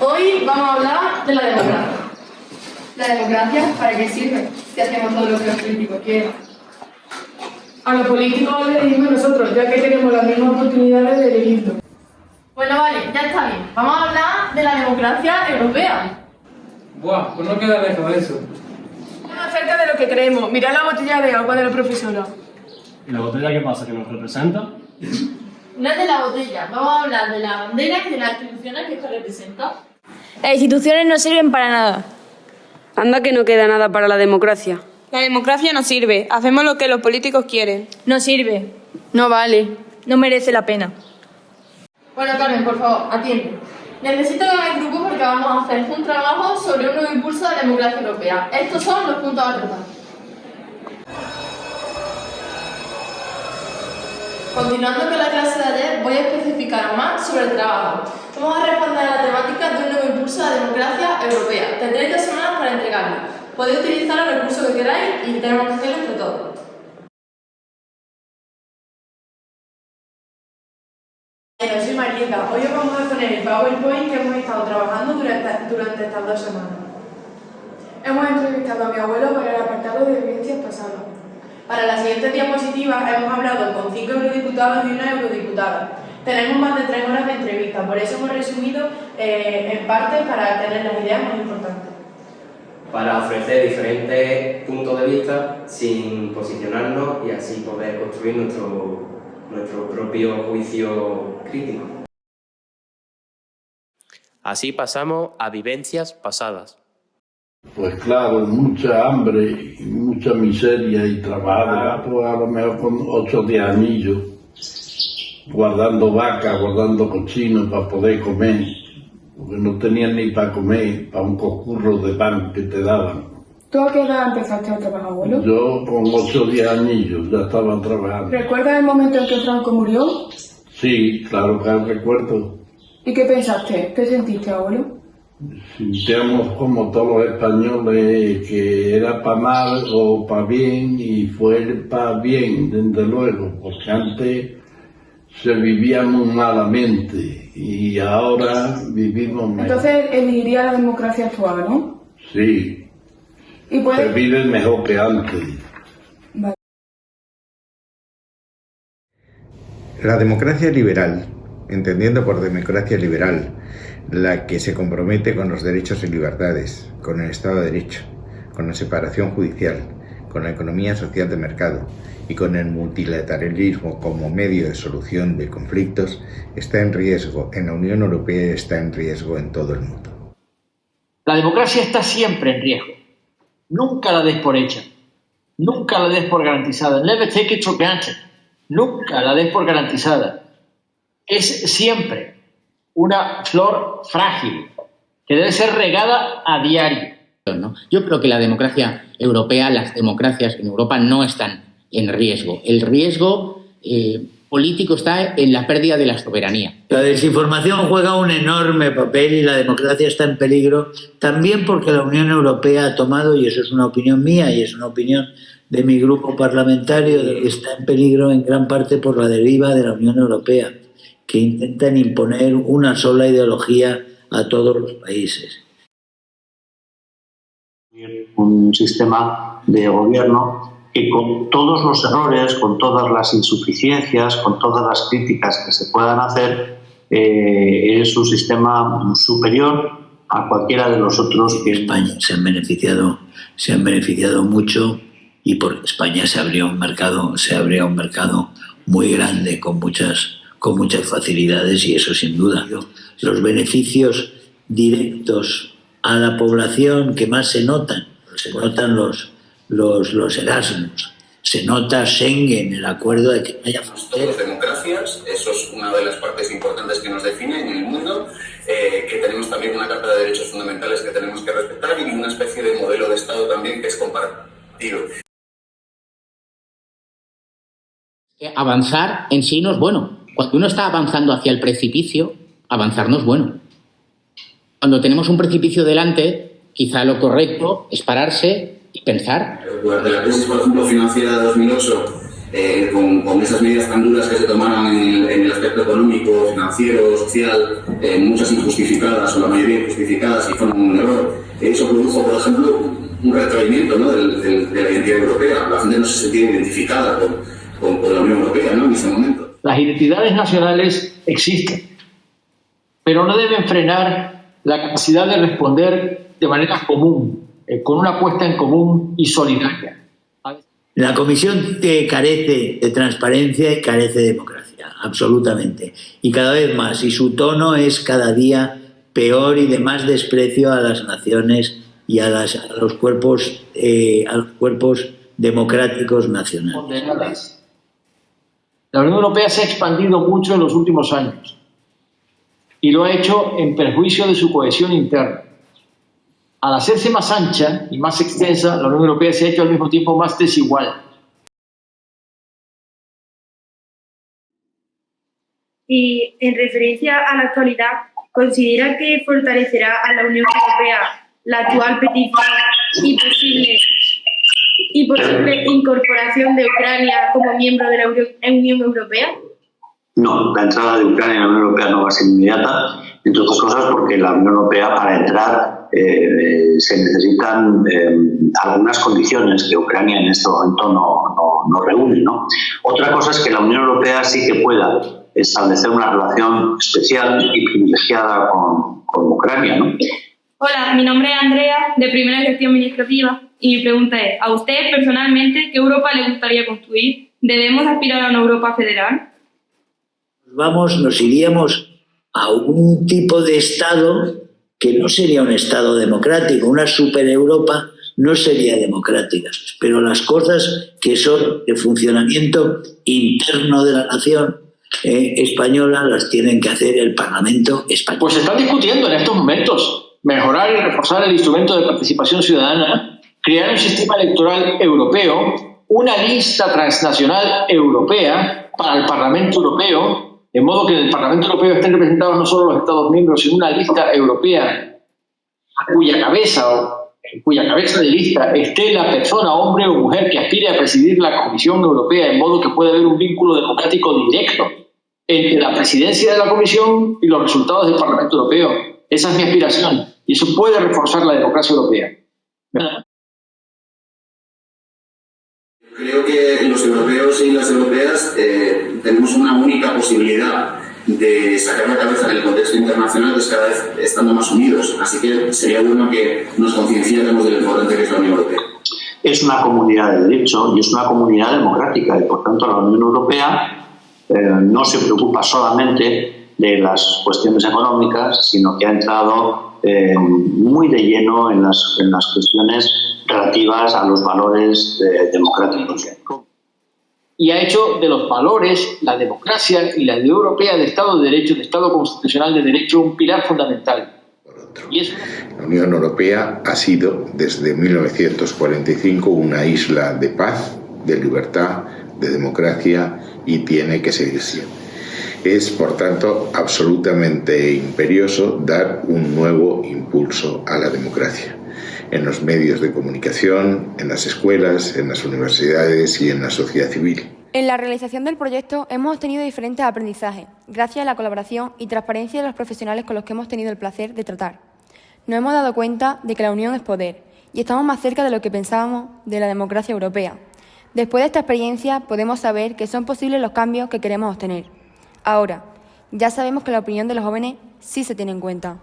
Hoy vamos a hablar de la democracia. ¿La democracia para qué sirve? Si hacemos todo lo que los políticos quieren. A los políticos les elegimos nosotros, ya que tenemos las mismas oportunidades de elegirlo. Bueno, vale, ya está bien. Vamos a hablar de la democracia europea. Buah, pues no queda lejos de eso. Más cerca de lo que creemos. Mirad la botella de agua de la profesora. ¿Y la botella qué pasa? ¿Que nos representa? No es de la botella, vamos a hablar de la bandera y de las instituciones que esta representa. Las instituciones no sirven para nada. Anda que no queda nada para la democracia. La democracia no sirve. Hacemos lo que los políticos quieren. No sirve. No vale. No merece la pena. Bueno, Carmen, por favor, atiende. Necesito que hagáis grupo porque vamos a hacer un trabajo sobre un nuevo impulso de la democracia europea. Estos son los puntos a tratar. Continuando con la clase de ayer, voy a especificar más sobre el trabajo. Vamos a responder a la temática de un nuevo impulso de la democracia europea. Tendréis dos semanas para entregarlo. Podéis utilizar el recurso que queráis y tenemos que hacerlo entre todos. Hola, soy Marieta. Hoy os vamos a poner el PowerPoint que hemos estado trabajando durante, durante estas dos semanas. Hemos entrevistado a mi abuelo para el apartado de vivencias pasadas. Para la siguiente diapositiva hemos hablado con cinco eurodiputados y una eurodiputada. Tenemos más de tres horas de entrevista, por eso hemos resumido eh, en parte para tener las ideas más importantes. Para ofrecer diferentes puntos de vista sin posicionarnos y así poder construir nuestro, nuestro propio juicio crítico. Así pasamos a vivencias pasadas. Pues claro, mucha hambre, y mucha miseria y trabajar, pues a lo mejor con 8 o 10 anillos, guardando vacas, guardando cochinos para poder comer, porque no tenían ni para comer, para un concurso de pan que te daban. ¿Tú a qué edad empezaste a trabajar, abuelo? Yo con 8 o 10 anillos ya estaba trabajando. ¿Recuerdas el momento en que Franco murió? Sí, claro que recuerdo. ¿Y qué pensaste? ¿Qué sentiste, abuelo? Sintiéramos como todos los españoles que era para mal o para bien y fue para bien, desde luego, porque antes se vivía muy malamente y ahora vivimos mejor. Entonces elegiría la democracia actual, ¿no? Sí, Y se vive mejor que antes. Vale. La democracia liberal, entendiendo por democracia liberal la que se compromete con los derechos y libertades, con el Estado de Derecho, con la separación judicial, con la economía social de mercado y con el multilateralismo como medio de solución de conflictos, está en riesgo en la Unión Europea y está en riesgo en todo el mundo. La democracia está siempre en riesgo. Nunca la des por hecha. Nunca la des por garantizada. Never take it for granted. Nunca la des por garantizada. Es siempre una flor frágil que debe ser regada a diario. ¿no? Yo creo que la democracia europea, las democracias en Europa no están en riesgo. El riesgo eh, político está en la pérdida de la soberanía. La desinformación juega un enorme papel y la democracia está en peligro también porque la Unión Europea ha tomado, y eso es una opinión mía y es una opinión de mi grupo parlamentario, está en peligro en gran parte por la deriva de la Unión Europea, que intentan imponer una sola ideología a todos los países. Un sistema de gobierno que con todos los errores, con todas las insuficiencias, con todas las críticas que se puedan hacer, eh, es un sistema superior a cualquiera de los otros que España se han beneficiado, se han beneficiado mucho y por España se abrió un mercado, se abría un mercado muy grande con muchas con muchas facilidades y eso sin duda. Los beneficios directos a la población que más se notan, se notan los, los, los Erasmus, se nota Schengen, el acuerdo de que no haya fronteras. Democracias, eso es una de las partes importantes que nos define en el mundo, eh, que tenemos también una Carta de Derechos Fundamentales que tenemos que respetar y una especie de modelo de Estado también que es compartido. Avanzar en sí no es bueno. Cuando uno está avanzando hacia el precipicio, avanzar no es bueno. Cuando tenemos un precipicio delante, quizá lo correcto es pararse y pensar. Durante la crisis, por ejemplo, financiera de 2008, eh, con, con, esas medidas tan duras que se tomaron en el, en el aspecto económico, financiero, social, eh, muchas injustificadas o la mayoría injustificadas y fueron un error, eso produjo, por ejemplo, un retraimiento ¿no? del, del, de la identidad europea. La gente no se sentía identificada con, con, con la Unión Europea ¿no? en ese momento. Las identidades nacionales existen, pero no deben frenar la capacidad de responder de manera común, eh, con una apuesta en común y solidaria. La Comisión carece de transparencia y carece de democracia, absolutamente. Y cada vez más. Y su tono es cada día peor y de más desprecio a las naciones y a, las, a los cuerpos eh, a los cuerpos democráticos nacionales. La Unión Europea se ha expandido mucho en los últimos años y lo ha hecho en perjuicio de su cohesión interna. Al hacerse más ancha y más extensa, la Unión Europea se ha hecho al mismo tiempo más desigual. Y en referencia a la actualidad, ¿considera que fortalecerá a la Unión Europea la actual petición y posible, y posible incorporación de Ucrania como miembro de la Unión Europea? No, la entrada de Ucrania en la Unión Europea no va a ser inmediata, entre otras cosas porque la Unión Europea para entrar eh, se necesitan eh, algunas condiciones que Ucrania en este momento no, no, no reúne. ¿no? Otra cosa es que la Unión Europea sí que pueda establecer una relación especial y privilegiada con, con Ucrania. ¿no? Hola, mi nombre es Andrea, de Primera Gestión Administrativa, y mi pregunta es, ¿a usted personalmente qué Europa le gustaría construir? ¿Debemos aspirar a una Europa federal? Vamos, nos iríamos a un tipo de Estado que no sería un Estado democrático, una super Europa no sería democrática, pero las cosas que son de funcionamiento interno de la nación eh, española las tienen que hacer el Parlamento español. Pues se está discutiendo en estos momentos mejorar y reforzar el instrumento de participación ciudadana, crear un sistema electoral europeo, una lista transnacional europea para el Parlamento Europeo, de modo que en el Parlamento Europeo estén representados no solo los Estados miembros, sino una lista europea cuya cabeza cuya cabeza de lista esté la persona, hombre o mujer, que aspire a presidir la Comisión Europea, de modo que pueda haber un vínculo democrático directo entre la presidencia de la Comisión y los resultados del Parlamento Europeo. Esa es mi aspiración y eso puede reforzar la democracia europea. Creo que los europeos y las europeas eh, tenemos una única posibilidad de sacar la cabeza en el contexto internacional, pues cada vez estando más unidos. Así que sería bueno que nos concienciáramos de lo importante que es la Unión Europea. Es una comunidad de derecho y es una comunidad democrática y por tanto la Unión Europea eh, no se preocupa solamente de las cuestiones económicas, sino que ha entrado eh, muy de lleno en las, en las cuestiones relativas a los valores eh, democráticos. Y ha hecho de los valores, la democracia y la idea europea de Estado de Derecho, de Estado constitucional de Derecho, un pilar fundamental. Y eso... La Unión Europea ha sido desde 1945 una isla de paz, de libertad, de democracia y tiene que seguir siendo. Es, por tanto, absolutamente imperioso dar un nuevo impulso a la democracia en los medios de comunicación, en las escuelas, en las universidades y en la sociedad civil. En la realización del proyecto hemos obtenido diferentes aprendizajes, gracias a la colaboración y transparencia de los profesionales con los que hemos tenido el placer de tratar. Nos hemos dado cuenta de que la unión es poder y estamos más cerca de lo que pensábamos de la democracia europea. Después de esta experiencia podemos saber que son posibles los cambios que queremos obtener. Ahora, ya sabemos que la opinión de los jóvenes sí se tiene en cuenta.